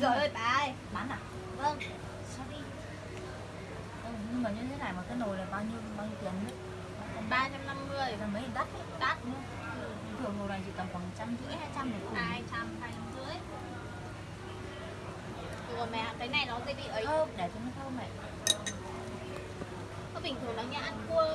Rồi ơi bà ơi. Bán à? Vâng. Sorry ừ, vâng, nhưng mà như thế này mà cái nồi là bao nhiêu bao nhiêu tiền đấy? 350 là mấy đắt ấy. Đắt. Nữa thường nồi này chỉ tầm khoảng trăm rưỡi hai trăm này cùng 200, 250 Rồi mẹ cái này nó sẽ bị ấy. Thơm để cho nó thơm này Có bình thường nó như ăn cua.